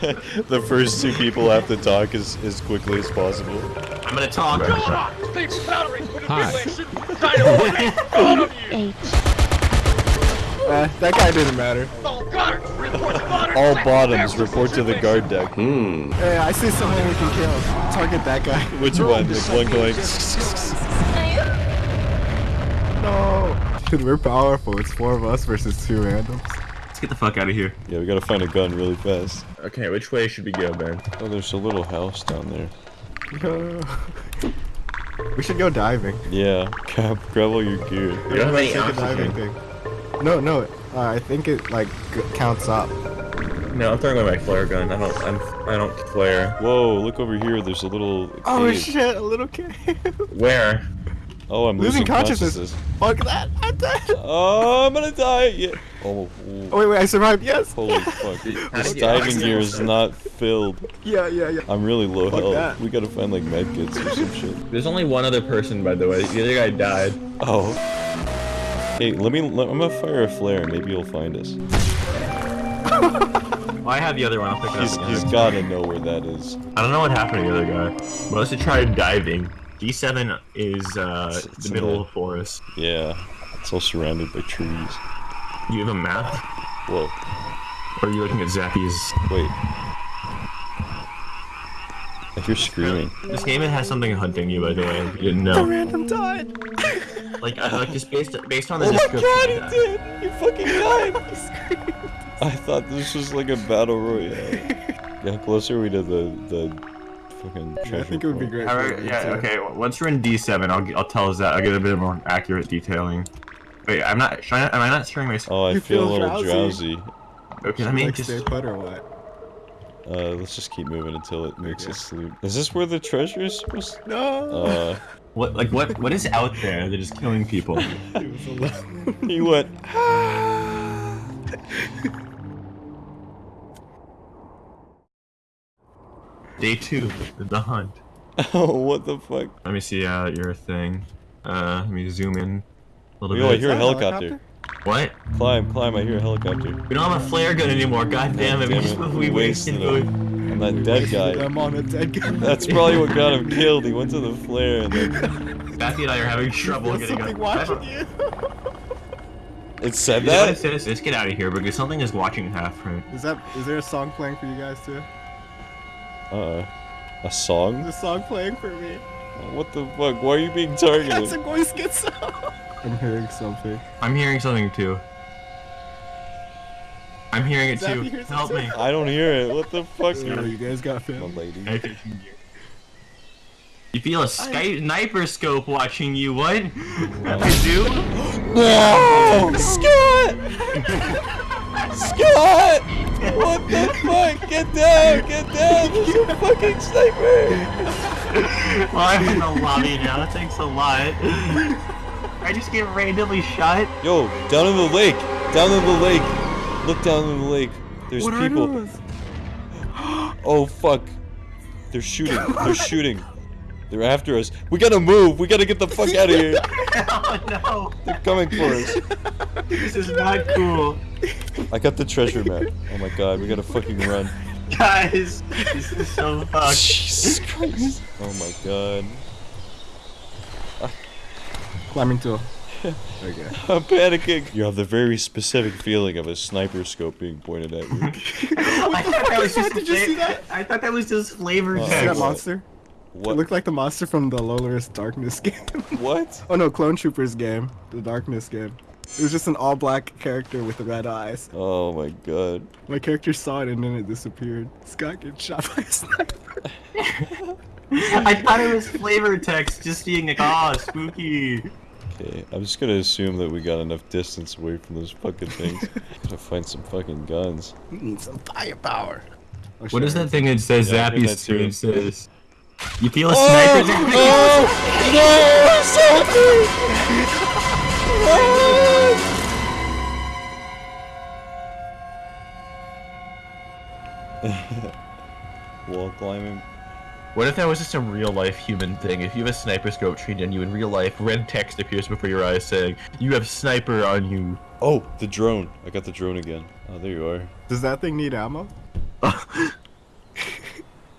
the first two people have to talk as, as quickly as possible. I'm gonna talk. Hi. H. Uh, that guy didn't matter. All bottoms report to the guard deck. Hmm. Hey, I see someone we can kill. Target that guy. Which one? The one going. No. Dude, we're powerful. It's four of us versus two randoms. Let's get the fuck out of here. Yeah, we gotta find a gun really fast. Okay, which way should we go, Ben? Oh, there's a little house down there. we should go diving. Yeah, grab, grab all your gear. We don't have any Take diving oxygen. thing. No, no. Uh, I think it like counts up. No, I'm throwing away my flare gun. I don't. I'm. I don't flare. Whoa, look over here. There's a little. Oh shit! A little kid. Where? Oh, I'm Losing losing, consciousness. consciousness. Fuck that! I'm dead. Oh, I'm gonna die. Yeah. Oh, ooh. Oh wait, wait! I survived. Yes. holy fuck. How This do you- diving gear is not filled. Yeah, yeah, yeah. I'm really low Fuck health. that. We gotta find like medkits or some shit. There's only one other person, by the way. The other guy died. Oh. Hey, let me. Let, I'm gonna fire a flare. Maybe you'll find us. Oh, I have the other one. I'll pick it He's up. he's again. gotta know where that is. I don't know what happened to the other guy. But let's try diving. D7 is uh, It's- it's the middle in of the forest. Yeah. It's all surrounded by trees. You have a map? Whoa. Or are you looking at Zappy's? Wait. If you're screaming. This game has something hunting you, by the way. if You didn't know. Random died. Like, uh, like just based based on the Oh my god, he did! He fucking died! I thought this was like a battle royale. Yeah, how close we to the the fucking treasure? I think it would be great. Alright, yeah, to- okay. Once you're in D7, I'll I'll tell Zap. I'll get a bit more accurate detailing. Wait, I'm not. Should I, am I not sharing my? Oh, I You feel, feel a little drowsy. drowsy. Okay, let Should me like just. stay put or what? Uh, let's just keep moving until it makes Okay. us sleep. Is this where the treasure is supposed No. Uh, What like what what is out there that is killing people? He was alone. he went. Day two, the hunt. Oh, what the fuck? Let me see uh, your thing. Uh, let me zoom in a little Yo, I bit. hear a Is that a helicopter. What? Climb, climb, I hear a helicopter. We don't have a flare gun anymore. God damn it! Damn we, just, it, we wasted. wasted it. it. And that dead guy. I'm on a dead guy. That's probably what got him killed. He went to the flare and then Zappy and I are having trouble There's getting something up. watching you. it said You know what it that. says? Let's get out of here because something is watching Halfprint. Is that? Is there a song playing for you guys too? Uh, a song? There's a song playing for me. What the fuck? Why are you being targeted? That's targeted? a Boy Scout song. I'm hearing something. I'm hearing something too. I'm hearing it Zappy too. hears it Help too. me. I don't hear it. What the fuck? You guys got My film. lady. You feel a sky sniper scope watching you. What? You do? No! Scott! Scott! What the fuck? Get down! Get down! There's a fucking sniper! Well, I'm in the lobby now. That takes a lot. I just get randomly shot. Yo, down in the lake! Down in the lake! Look down in the lake. There's What people. Oh fuck. They're shooting. They're shooting. They're after us. We gotta move. We gotta get the fuck out of here. oh no. They're coming for us. This is not cool. I got the treasure map. Oh my god, we gotta fucking run. Guys, this is so fucked. Jesus Christ. Oh my god. Climbing tool. Okay. I'm panicking. You have the very specific feeling of a sniper scope being pointed at you. I thought that was just Did you see that? I thought that was just flavor Uh, See that text. monster? It What? looked like the monster from the Lolorus Darkness game. What? oh no, Clone Troopers game. The Darkness game. It was just an all black character with red eyes. Oh my god. My character saw it and then it disappeared. Scott gets shot by a sniper. I thought it was flavor text, just being like, oh, spooky. Okay, I'm just gonna assume that we got enough distance away from those fucking things. Gotta find some fucking guns. We need some firepower. Oh, What is that thing that says Yeah, I Zappy stream says? You feel a oh, sniper? Oh! sniper's Wall climbing. What if that was just a real life human thing? If you have a sniper scope trained on you in real life, red text appears before your eyes saying, You have sniper on you. Oh, the drone. I got the drone again. Oh, there you are. Does that thing need ammo?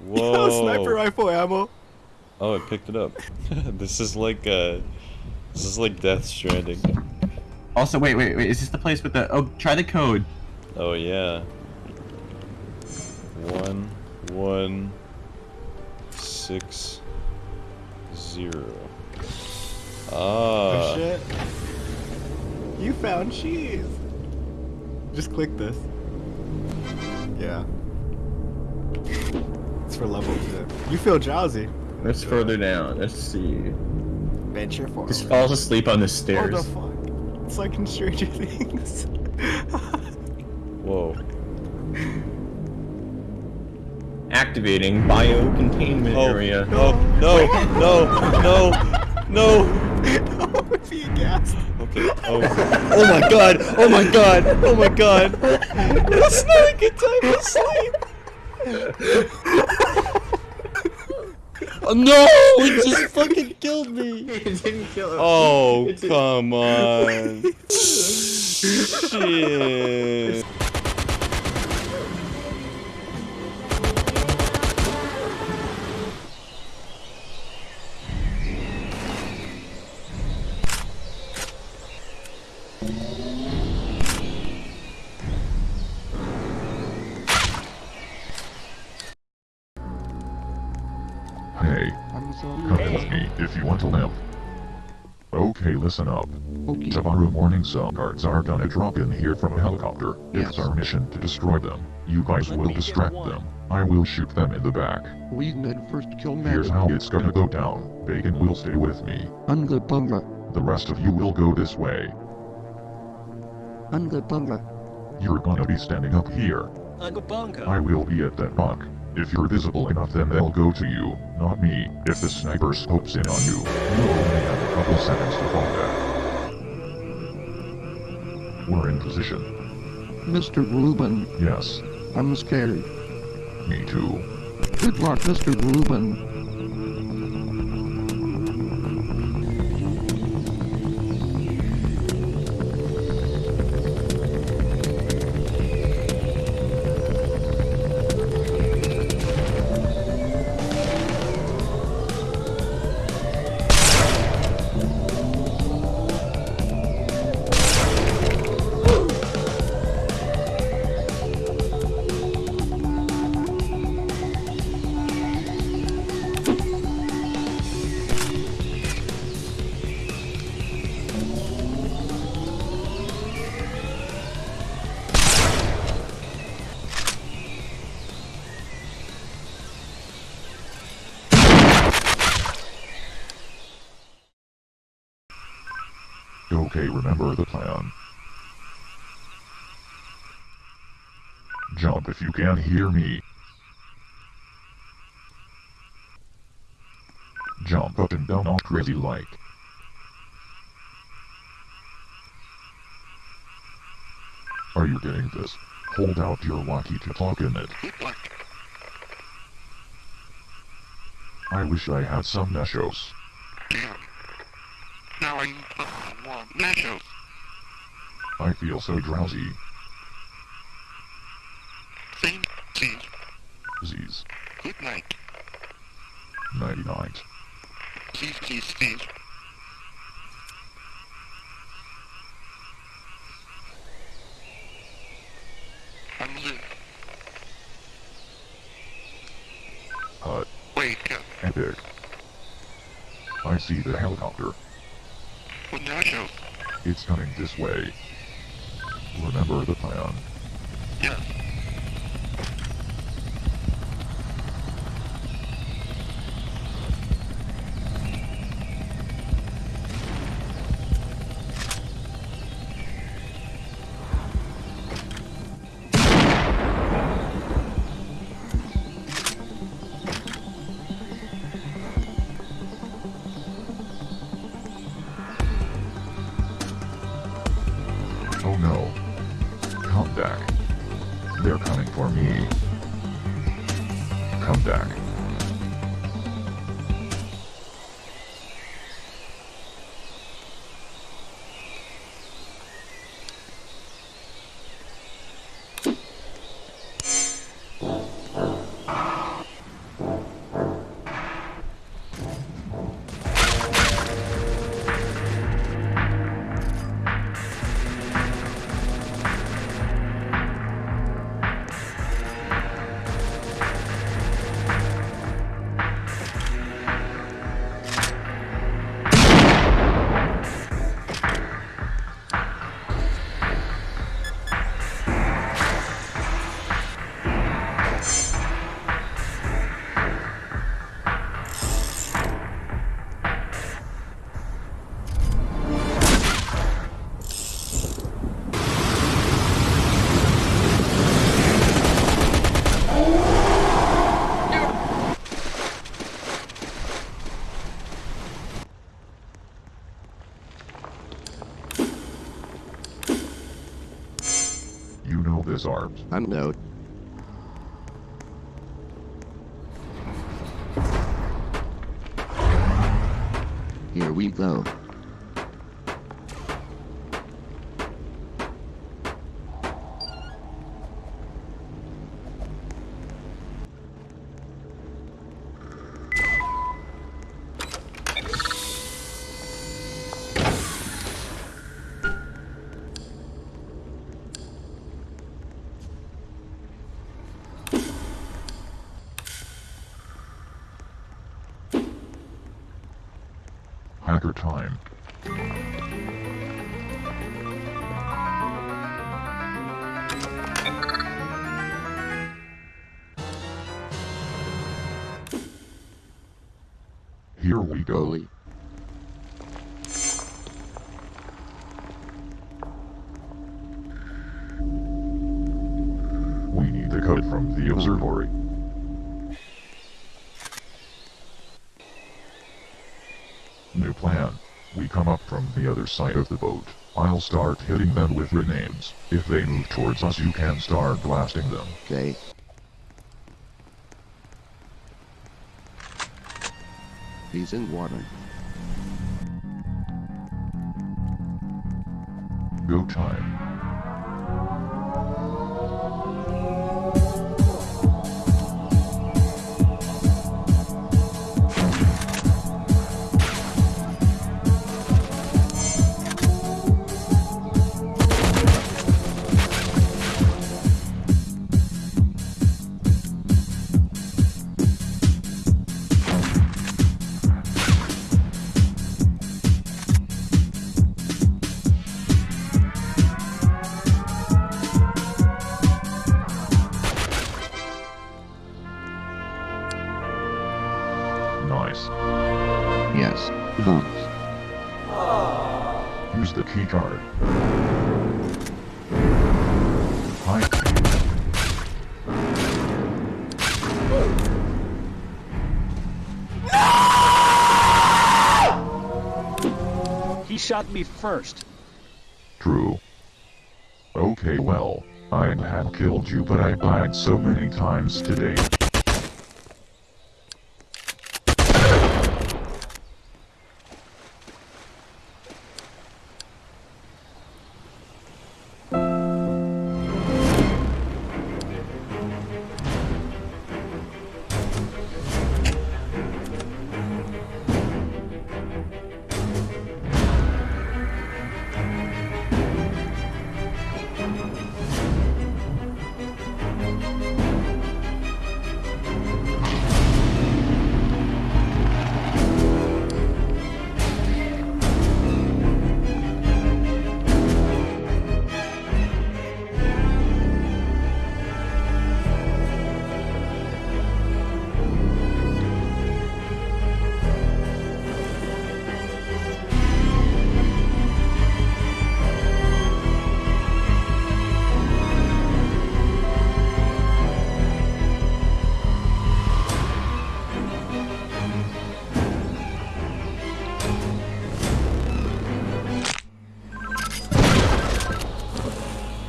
Whoa. Sniper rifle ammo. Oh, I picked it up. this is like uh, this is like Death Stranding. Also, wait, wait, wait. Is this the place with the? Oh, try the code. Oh yeah. One, one, six, zero. Ah. Oh shit. You found cheese. Just click this. Yeah. It's for level two. You feel drowsy. Let's further down. Let's see. Venture forward. Just falls asleep on the stairs. What the fuck? It's like in Stranger Things. Whoa. Activating bio containment Oh, area. no, no, no, no, no. I'm being gassed. Okay. Oh. oh my god. Oh my god. Oh my god. It's not a good time to sleep. Oh, no! It just fucking killed me. it didn't kill him. Oh, come on. Shit. If you want to live. Okay, listen up. Tomorrow morning some guards are gonna drop in here from a helicopter. It's our mission to destroy them. You guys will distract them. I will shoot them in the back. We men first kill Here's how it's gonna go down. Bacon will stay with me. Unga bunga. The rest of you will go this way. Unga bunga. You're gonna be standing up here. I will be at that rock. If you're visible enough then they'll go to you, not me. If the sniper scopes in on you, you only have a couple seconds to fall back. We're in position. Mr. Rubin, Yes, I'm scared. me too. Good luck, Mr. Rubin. The plan. Jump if you can hear me. Jump up and down all crazy like. Are you getting this? Hold out your walkie to talk in it. I wish I had some nachos. I want nachos. I feel so drowsy. Same scene. Z's. Good night. Nighty night. Steve, Steve, Steve. I'm Luke. Hut. Wake up. Epic. I see the helicopter. It's coming this way. Remember the plan. Yes. Disarmed. Unload. Here we go. Time. Here we go. We need the code from the observatory. New plan. We come up from the other side of the boat. I'll start hitting them with grenades. If they move towards us you can start blasting them. Okay. He's in water. Go time. Shot me first. True. Okay, well, I'd have killed you, but I died so many times today.